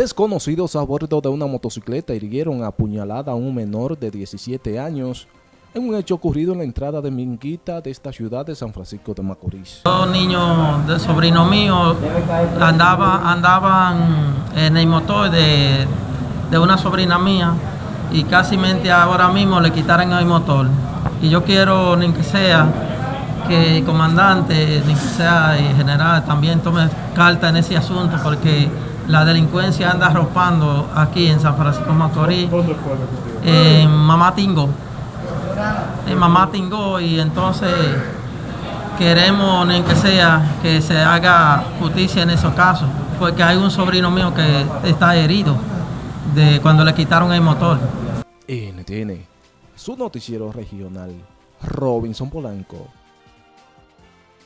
Desconocidos a bordo de una motocicleta hirieron a puñalada a un menor de 17 años en un hecho ocurrido en la entrada de Minguita de esta ciudad de San Francisco de Macorís. Dos niños de sobrino mío andaba, andaban en el motor de, de una sobrina mía y casi mente ahora mismo le quitaron el motor. Y yo quiero, ni que sea, que el comandante, ni que sea el general, también tome carta en ese asunto porque la delincuencia anda arropando aquí en San Francisco de Macorís, en Mamá Tingo. En Mamá Tingo y entonces queremos ni que sea que se haga justicia en esos casos, porque hay un sobrino mío que está herido de cuando le quitaron el motor. NTN, su noticiero regional, Robinson Polanco.